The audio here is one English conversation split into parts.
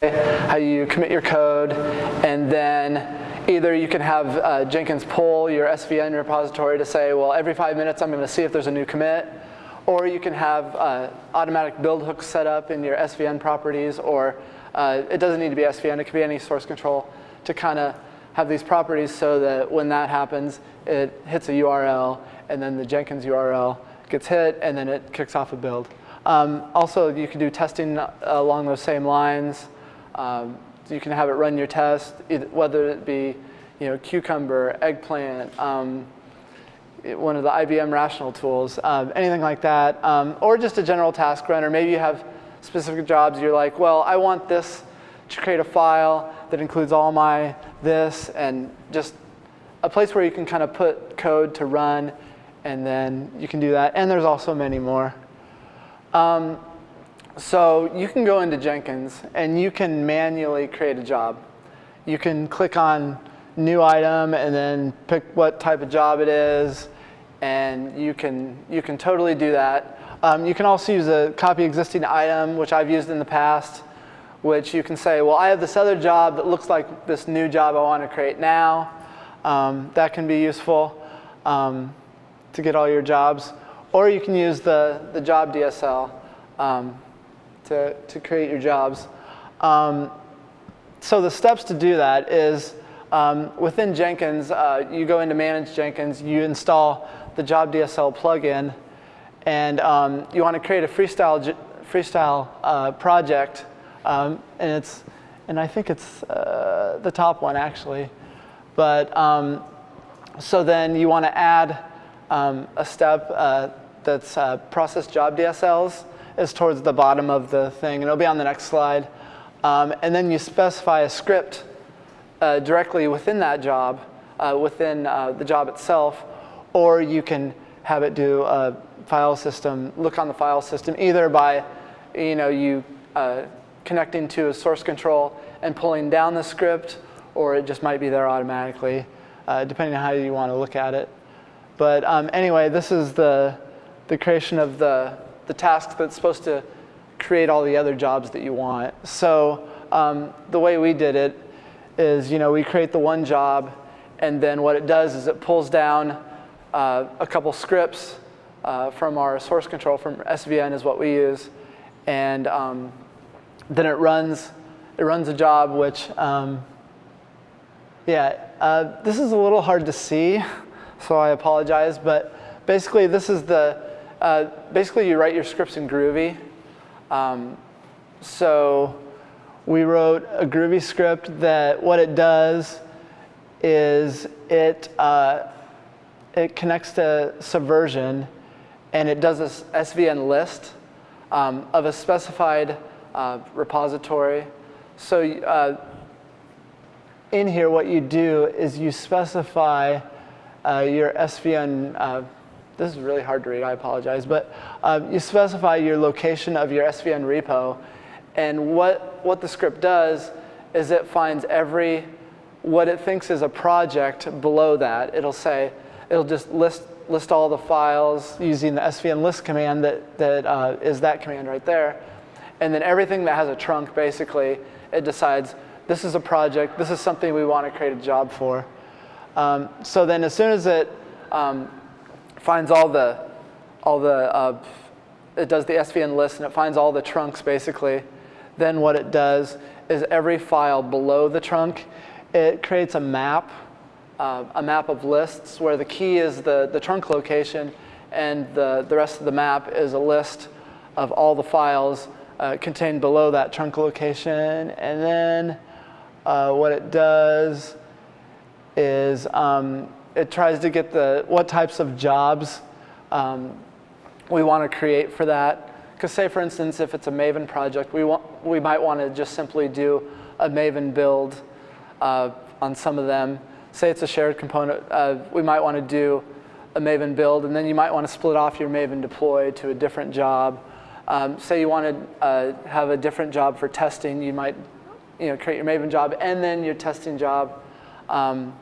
how you commit your code, and then either you can have uh, Jenkins pull your SVN repository to say, well, every five minutes I'm going to see if there's a new commit, or you can have uh, automatic build hooks set up in your SVN properties, or uh, it doesn't need to be SVN, it could be any source control to kind of have these properties so that when that happens, it hits a URL, and then the Jenkins URL gets hit, and then it kicks off a build. Um, also, you can do testing along those same lines. Um, you can have it run your test, whether it be you know, Cucumber, Eggplant, um, one of the IBM rational tools, um, anything like that, um, or just a general task runner. Maybe you have specific jobs. You're like, well, I want this to create a file that includes all my this, and just a place where you can kind of put code to run, and then you can do that. And there's also many more. Um, so you can go into Jenkins and you can manually create a job. You can click on new item and then pick what type of job it is and you can, you can totally do that. Um, you can also use a copy existing item, which I've used in the past, which you can say, well, I have this other job that looks like this new job I want to create now. Um, that can be useful um, to get all your jobs. Or you can use the, the job DSL. To, to create your jobs. Um, so the steps to do that is um, within Jenkins, uh, you go into Manage Jenkins, you install the Job DSL plugin, and um, you want to create a freestyle freestyle uh, project, um, and it's and I think it's uh, the top one actually, but um, so then you want to add um, a step uh, that's uh, process job DSLs is towards the bottom of the thing, and it'll be on the next slide. Um, and then you specify a script uh, directly within that job, uh, within uh, the job itself, or you can have it do a file system, look on the file system, either by you know, you uh, connecting to a source control and pulling down the script, or it just might be there automatically, uh, depending on how you want to look at it. But um, anyway, this is the, the creation of the the task that's supposed to create all the other jobs that you want. So um, the way we did it is, you know, we create the one job, and then what it does is it pulls down uh, a couple scripts uh, from our source control, from SVN is what we use, and um, then it runs, it runs a job which, um, yeah, uh, this is a little hard to see, so I apologize, but basically this is the uh, basically, you write your scripts in Groovy. Um, so we wrote a Groovy script that what it does is it, uh, it connects to Subversion and it does this SVN list um, of a specified uh, repository. So uh, in here, what you do is you specify uh, your SVN this is really hard to read, I apologize, but um, you specify your location of your SVN repo, and what, what the script does is it finds every, what it thinks is a project below that. It'll say, it'll just list, list all the files using the svn list command that, that uh, is that command right there. And then everything that has a trunk, basically, it decides this is a project, this is something we want to create a job for. Um, so then as soon as it um, finds all the, all the uh, it does the SVN list and it finds all the trunks basically. Then what it does is every file below the trunk, it creates a map, uh, a map of lists where the key is the, the trunk location and the, the rest of the map is a list of all the files uh, contained below that trunk location. And then uh, what it does is um, it tries to get the what types of jobs um, we want to create for that. Because say, for instance, if it's a Maven project, we, want, we might want to just simply do a Maven build uh, on some of them. Say it's a shared component, uh, we might want to do a Maven build, and then you might want to split off your Maven deploy to a different job. Um, say you want to uh, have a different job for testing, you might you know, create your Maven job and then your testing job. Um,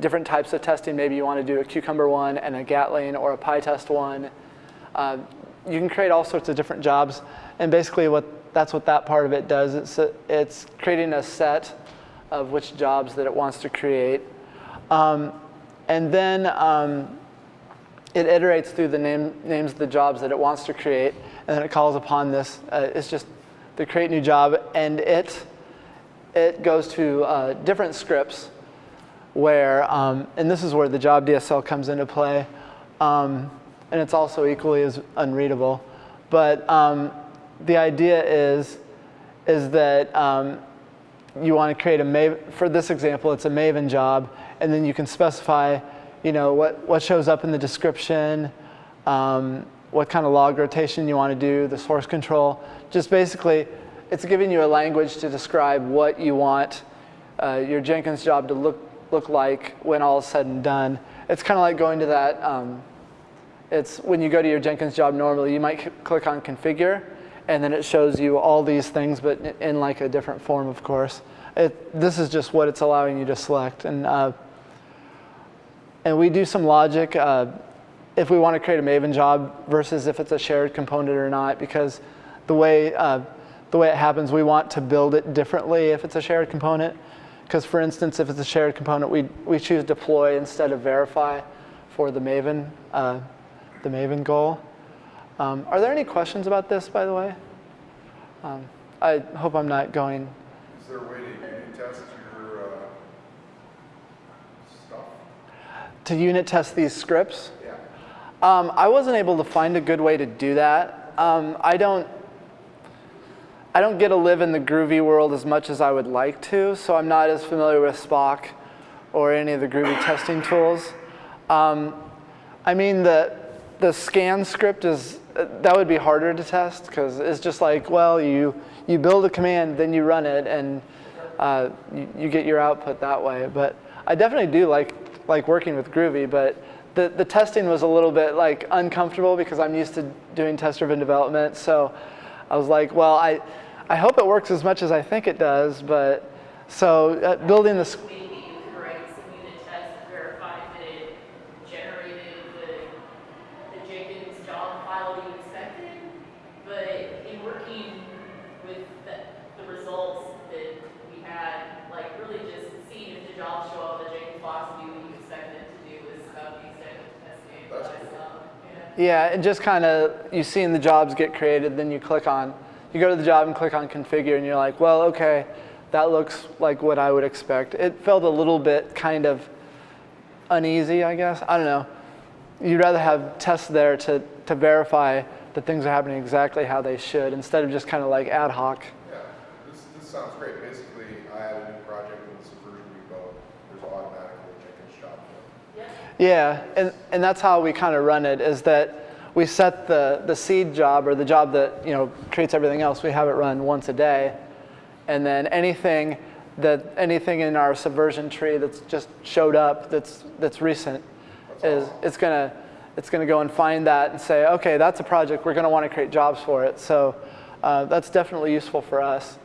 different types of testing. Maybe you want to do a Cucumber one and a Gatling or a PyTest one. Uh, you can create all sorts of different jobs, and basically what that's what that part of it does. It's a, it's creating a set of which jobs that it wants to create, um, and then um, it iterates through the name, names of the jobs that it wants to create, and then it calls upon this. Uh, it's just to create new job, and it it goes to uh, different scripts where, um, and this is where the job DSL comes into play, um, and it's also equally as unreadable. But um, the idea is, is that um, you want to create a Maven, for this example, it's a Maven job, and then you can specify, you know, what, what shows up in the description, um, what kind of log rotation you want to do, the source control. Just basically, it's giving you a language to describe what you want uh, your Jenkins job to look, look like when all is said and done. It's kind of like going to that, um, it's when you go to your Jenkins job normally, you might click on configure, and then it shows you all these things, but in like a different form, of course. It, this is just what it's allowing you to select. And, uh, and we do some logic uh, if we want to create a Maven job versus if it's a shared component or not, because the way, uh, the way it happens, we want to build it differently if it's a shared component. Because for instance, if it's a shared component, we, we choose deploy instead of verify for the Maven, uh, the Maven goal. Um, are there any questions about this, by the way? Um, I hope I'm not going. Is there a way to unit test your uh, stuff? To unit test these scripts? Yeah. Um, I wasn't able to find a good way to do that. Um, I don't. I don't get to live in the Groovy world as much as I would like to, so I'm not as familiar with Spock or any of the Groovy testing tools. Um, I mean, the, the scan script is, that would be harder to test because it's just like, well, you, you build a command, then you run it, and uh, you, you get your output that way. But I definitely do like, like working with Groovy, but the, the testing was a little bit like uncomfortable because I'm used to doing test-driven development. So I was like, well, I, I hope it works as much as I think it does, but so uh, building this. Maybe you could write some unit tests to verify that it generated the, the Jenkins job file you expected. But in working with the, the results that we had, like really just seeing the jobs show up, the Jenkins box do you expect to do is about the extent of testing. That's but, cool. yeah. Yeah, and just kind of you seeing the jobs get created, then you click on, you go to the job and click on configure, and you're like, well, okay, that looks like what I would expect. It felt a little bit kind of uneasy, I guess. I don't know. You'd rather have tests there to, to verify that things are happening exactly how they should instead of just kind of like ad hoc. Yeah. This, this sounds great. Basically, I had a new project in the Subversion repo. There's automatically a Jenkins job there. Yeah, and, and that's how we kind of run it is that we set the, the seed job or the job that you know creates everything else, we have it run once a day. And then anything that anything in our subversion tree that's just showed up that's that's recent is it's gonna it's gonna go and find that and say, okay, that's a project, we're gonna want to create jobs for it. So uh, that's definitely useful for us.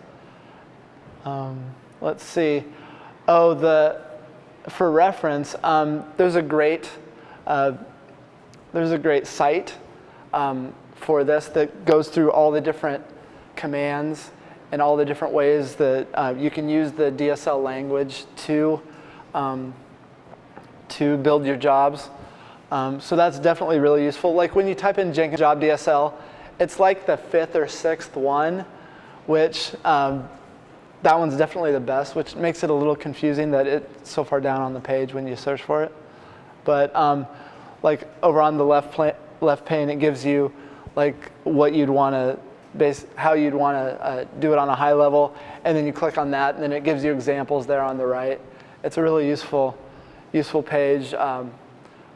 Um, let's see. Oh, the for reference, um, there's a great uh, there's a great site um, for this that goes through all the different commands and all the different ways that uh, you can use the DSL language to um, to build your jobs. Um, so that's definitely really useful. Like when you type in Jenkins job DSL, it's like the fifth or sixth one, which um, that one's definitely the best, which makes it a little confusing that it's so far down on the page when you search for it. But um, like over on the left, left pane, it gives you like what you'd want to base, how you'd want to uh, do it on a high level, and then you click on that, and then it gives you examples there on the right. It's a really useful, useful page um,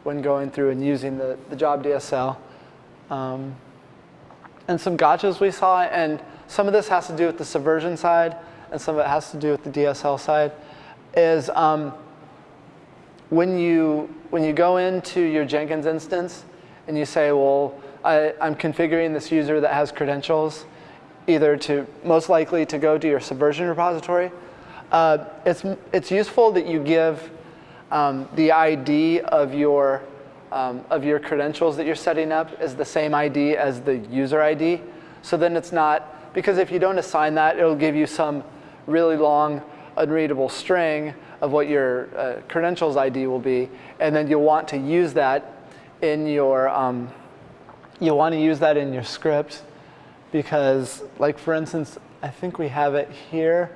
when going through and using the, the job DSL. Um, and some gotchas we saw, and some of this has to do with the subversion side, and some of it has to do with the DSL side, is um, when you when you go into your Jenkins instance and you say, well, I, I'm configuring this user that has credentials, either to most likely to go to your Subversion repository, uh, it's it's useful that you give um, the ID of your um, of your credentials that you're setting up is the same ID as the user ID. So then it's not, because if you don't assign that, it'll give you some really long unreadable string of what your uh, credentials ID will be. And then you'll want to use that in your, um, you'll want to use that in your script because like for instance, I think we have it here.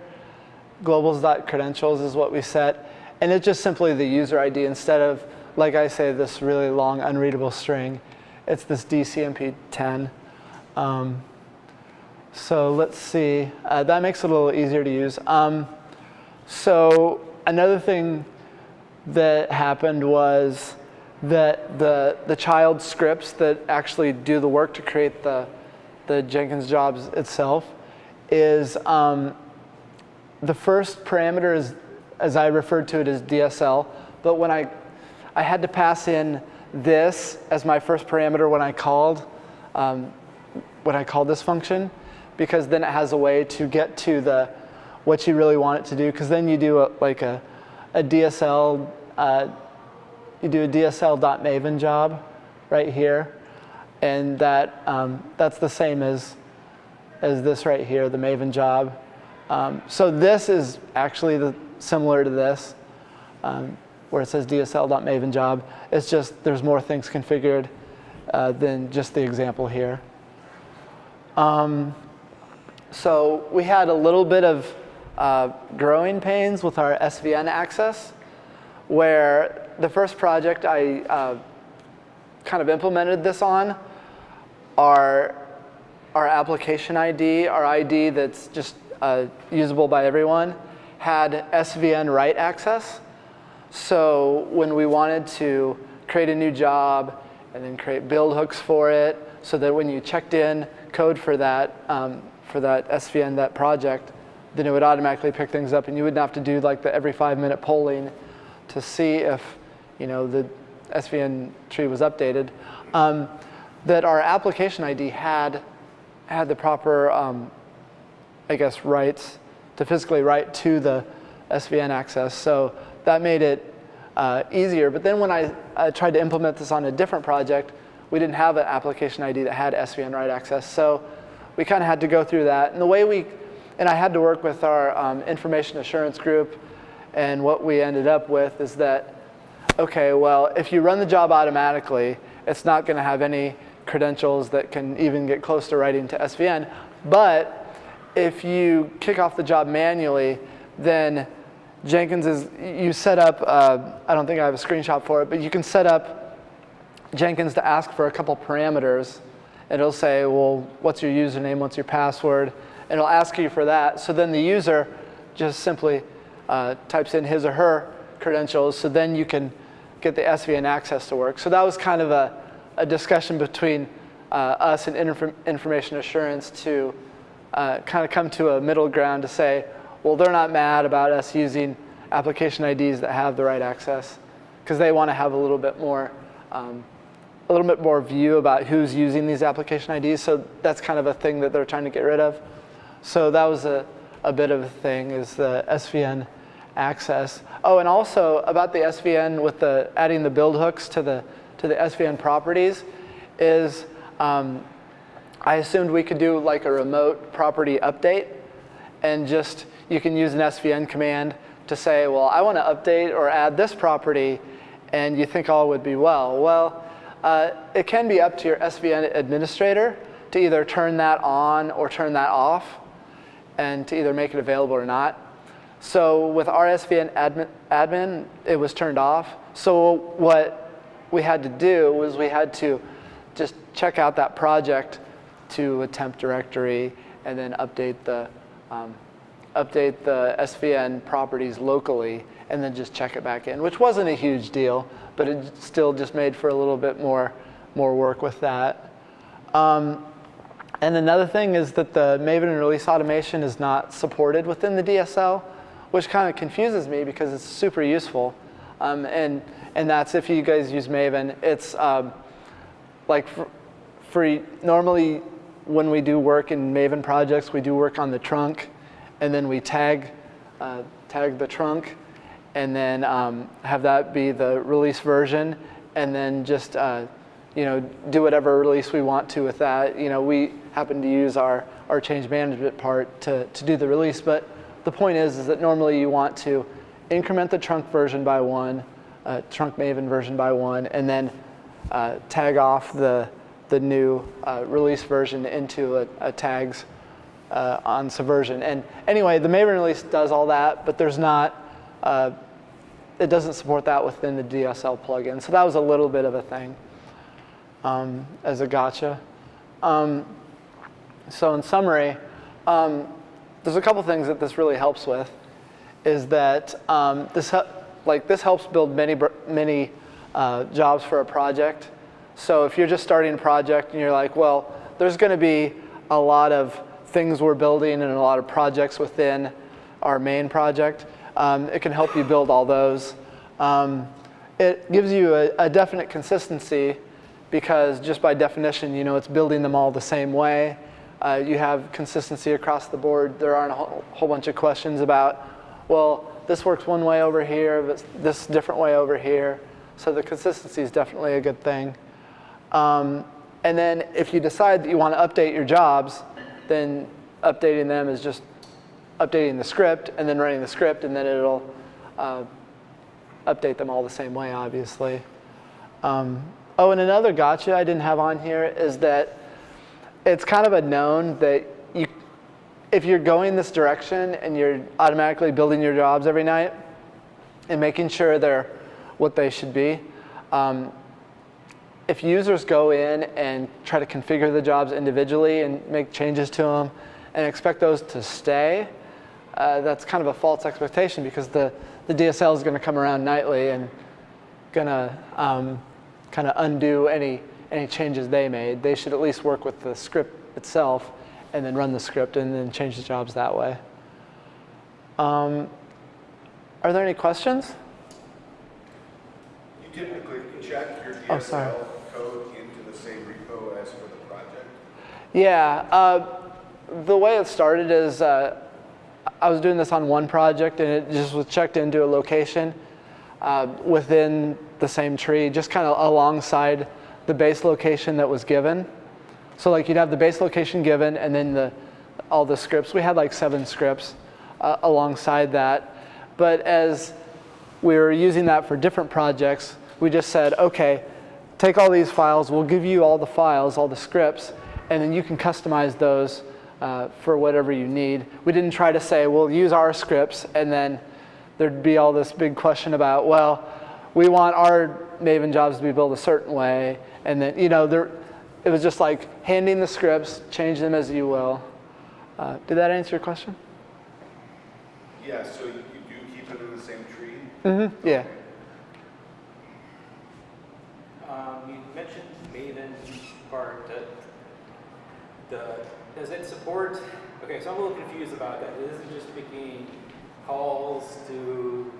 Globals.credentials is what we set. And it's just simply the user ID instead of, like I say, this really long unreadable string. It's this DCMP10. Um, so let's see. Uh, that makes it a little easier to use. Um, so another thing that happened was that the, the child scripts that actually do the work to create the, the Jenkins jobs itself is um, the first parameter is, as I referred to it as DSL, but when I, I had to pass in this as my first parameter when I called, um, when I called this function, because then it has a way to get to the what you really want it to do, because then you do a, like a, a DSL, uh, you do a DSL.maven job right here, and that um, that's the same as as this right here, the Maven job. Um, so this is actually the, similar to this, um, where it says DSL.maven job. It's just there's more things configured uh, than just the example here. Um, so we had a little bit of uh, growing pains with our SVN access, where the first project I uh, kind of implemented this on, our, our application ID, our ID that's just uh, usable by everyone, had SVN write access. So when we wanted to create a new job and then create build hooks for it, so that when you checked in code for that, um, for that SVN, that project, then it would automatically pick things up and you wouldn't have to do like the every five minute polling to see if you know, the SVN tree was updated. Um, that our application ID had, had the proper, um, I guess, rights to physically write to the SVN access. So that made it uh, easier. But then when I, I tried to implement this on a different project, we didn't have an application ID that had SVN write access. So we kind of had to go through that. And the way we, and I had to work with our um, information assurance group. And what we ended up with is that, okay, well, if you run the job automatically, it's not going to have any credentials that can even get close to writing to SVN. But if you kick off the job manually, then Jenkins is, you set up, uh, I don't think I have a screenshot for it, but you can set up Jenkins to ask for a couple parameters. And it'll say, well, what's your username, what's your password? And it'll ask you for that. So then the user just simply uh, types in his or her credentials. So then you can get the SVN access to work. So that was kind of a, a discussion between uh, us and inf information assurance to uh, kind of come to a middle ground to say, well, they're not mad about us using application IDs that have the right access because they want to have a little bit more um, a little bit more view about who's using these application IDs. So that's kind of a thing that they're trying to get rid of. So that was a, a bit of a thing is the SVN access. Oh, and also about the SVN with the adding the build hooks to the to the SVN properties is um, I assumed we could do like a remote property update and just you can use an SVN command to say, well, I want to update or add this property and you think all would be well. Well, uh, it can be up to your SVN administrator to either turn that on or turn that off and to either make it available or not. So with our SVN admin, admin, it was turned off. So what we had to do was we had to just check out that project to a temp directory and then update the, um, update the SVN properties locally and then just check it back in, which wasn't a huge deal, but it still just made for a little bit more, more work with that. Um, and another thing is that the Maven release automation is not supported within the DSL, which kind of confuses me because it's super useful. Um, and, and that's if you guys use Maven. It's um, like for, for, normally when we do work in Maven projects, we do work on the trunk and then we tag, uh, tag the trunk and then um, have that be the release version and then just uh, you know do whatever release we want to with that. You know, we happen to use our our change management part to to do the release, but the point is is that normally you want to increment the trunk version by one, uh, trunk Maven version by one, and then uh, tag off the the new uh, release version into a, a tags uh, on Subversion. And anyway, the Maven release does all that, but there's not, uh, it doesn't support that within the DSL plugin. So that was a little bit of a thing um, as a gotcha. Um, so in summary, um, there's a couple things that this really helps with. Is that um, this like this helps build many many uh, jobs for a project. So if you're just starting a project and you're like, well, there's going to be a lot of things we're building and a lot of projects within our main project, um, it can help you build all those. Um, it gives you a, a definite consistency because just by definition, you know, it's building them all the same way. Uh, you have consistency across the board. There aren't a whole, whole bunch of questions about, well, this works one way over here, but this different way over here. So the consistency is definitely a good thing. Um, and then if you decide that you want to update your jobs, then updating them is just updating the script and then running the script, and then it'll uh, update them all the same way, obviously. Um, oh, and another gotcha I didn't have on here is that it's kind of a known that you, if you're going this direction and you're automatically building your jobs every night and making sure they're what they should be, um, if users go in and try to configure the jobs individually and make changes to them and expect those to stay, uh, that's kind of a false expectation because the, the DSL is going to come around nightly and going to um, kind of undo any, any changes they made. They should at least work with the script itself and then run the script and then change the jobs that way. Um, are there any questions? You typically check your Oh, sorry. Code into the same repo as for the project? Yeah, uh, the way it started is uh, I was doing this on one project and it just was checked into a location uh, within the same tree, just kind of alongside the base location that was given. So like you'd have the base location given and then the, all the scripts. We had like seven scripts uh, alongside that. But as we were using that for different projects, we just said, okay, take all these files, we'll give you all the files, all the scripts, and then you can customize those uh, for whatever you need. We didn't try to say, we'll use our scripts, and then there'd be all this big question about, well, we want our Maven jobs to be built a certain way, and then, you know, there, it was just like handing the scripts, change them as you will. Uh, did that answer your question? Yeah, so you you do keep it in the same tree? Mm-hmm. Yeah. Um, you mentioned Maven part, that the, does it support, okay, so I'm a little confused about that. It isn't just making calls to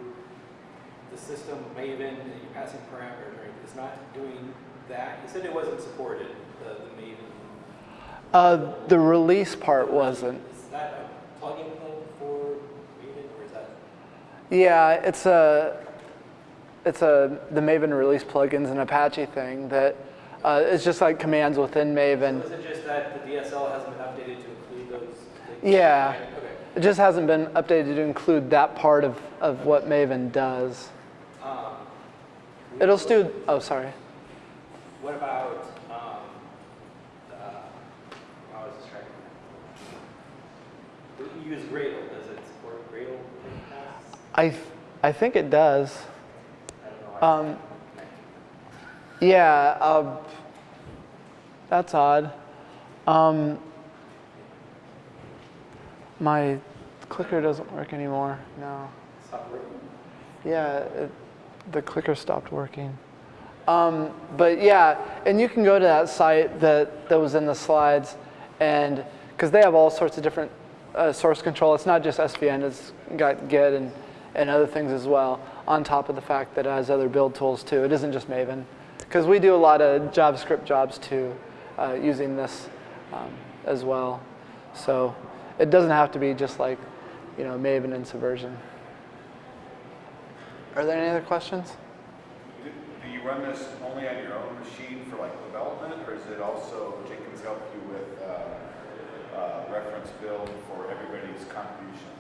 the system Maven and you're passing parameters, right? It's not doing that. You said it wasn't supported, the, the Maven. Uh, the release part wasn't. Is that a plugin for Maven or is that? Yeah, it's a it's a the Maven release plugins and Apache thing that uh, it's just like commands within So Maven. is it just that the DSL hasn't been updated to include those? things? Yeah. Okay. It just hasn't been updated to include that part of, of what Maven does. Um, It'll still. Oh, sorry. What about, um, uh, I was to, you use Gradle, does it support Gradle? I I think it does. I don't know. Um, yeah. Uh, that's odd. Um, my clicker doesn't work anymore. No. Yeah, it, the clicker stopped working. Um, but yeah, and you can go to that site that, that was in the slides, and because they have all sorts of different uh, source control. It's not just SVN, it's got Git and, and other things as well, on top of the fact that it has other build tools too. It isn't just Maven. Because we do a lot of JavaScript jobs too, uh, using this um, as well. So it doesn't have to be just like, you know, Maven and Subversion. Are there any other questions? Do you run this only on your own machine for like development, or is it also Jenkins help you with uh, uh, reference build for everybody's contributions?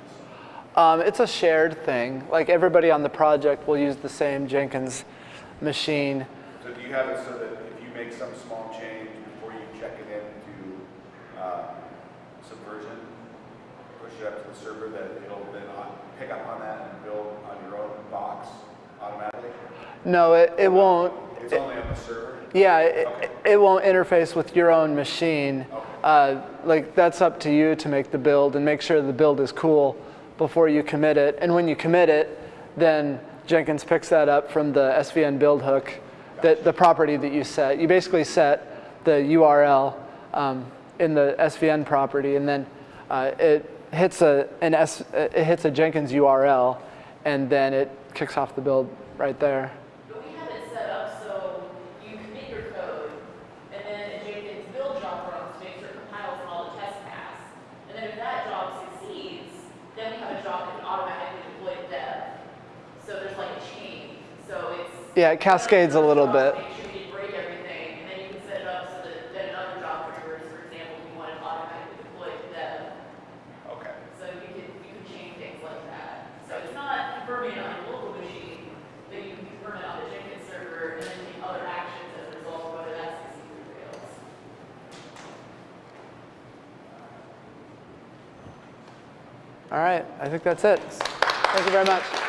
Um, it's a shared thing. Like everybody on the project will use the same Jenkins machine. So do you have it so that if you make some small change before you check it into uh, up to the server, that it'll then on- pick up on that and build on your own box automatically? No, it, it won't. It's only on the server? Yeah, it, Okay. it won't interface with your own machine. Uh, like that's up to you to make the build and make sure the build is cool before you commit it. And when you commit it, then Jenkins picks that up from the SVN build hook, that the property that you set. You basically set the URL um, in the SVN property, and then uh, it hits a an S, it hits a Jenkins URL, and then it kicks off the build right there. But we have it set up so you commit your code, and then a Jenkins build job runs to make sure it compiles all the tests pass. And then if that job succeeds, then we have a job that can automatically deploy to dev. So there's like a chain, so it's. Yeah, it cascades a little bit. Make sure you break everything, and then you can set it up so that then another job triggers, for example, if you want it automatically deployed to dev. Okay. So you can, you can chain things like that. So it's not confirming it on your local machine, but you can confirm it on the Jenkins server and then take other actions as a result, whether that's succeeds or fails. All right, I think that's it. Thank you very much.